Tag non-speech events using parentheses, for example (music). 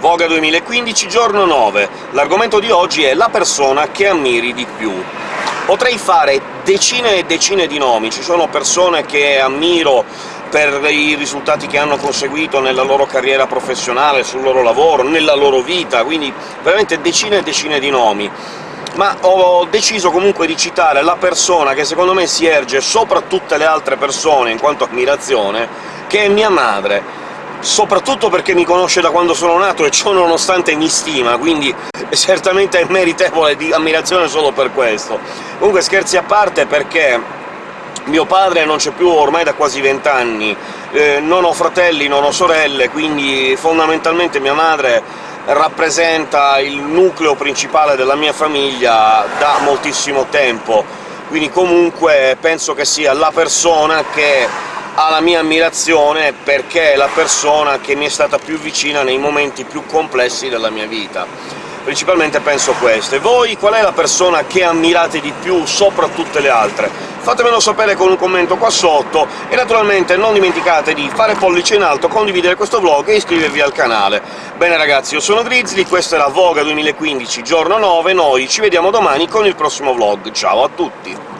Voga 2015, giorno 9. L'argomento di oggi è la persona che ammiri di più. Potrei fare decine e decine di nomi, ci sono persone che ammiro per i risultati che hanno conseguito nella loro carriera professionale, sul loro lavoro, nella loro vita, quindi veramente decine e decine di nomi ma ho deciso comunque di citare la persona che secondo me si erge sopra tutte le altre persone in quanto ammirazione, che è mia madre soprattutto perché mi conosce da quando sono nato e ciò nonostante mi stima, quindi (laughs) certamente è meritevole di ammirazione solo per questo. Comunque scherzi a parte, perché mio padre non c'è più ormai da quasi vent'anni, eh, non ho fratelli, non ho sorelle, quindi fondamentalmente mia madre rappresenta il nucleo principale della mia famiglia da moltissimo tempo, quindi comunque penso che sia la persona che ha la mia ammirazione perché è la persona che mi è stata più vicina nei momenti più complessi della mia vita. Principalmente penso questo. E voi qual è la persona che ammirate di più sopra tutte le altre? Fatemelo sapere con un commento qua sotto, e naturalmente non dimenticate di fare pollice in alto, condividere questo vlog e iscrivervi al canale. Bene ragazzi, io sono Grizzly, questa la Voga 2015, giorno 9, noi ci vediamo domani con il prossimo vlog. Ciao a tutti!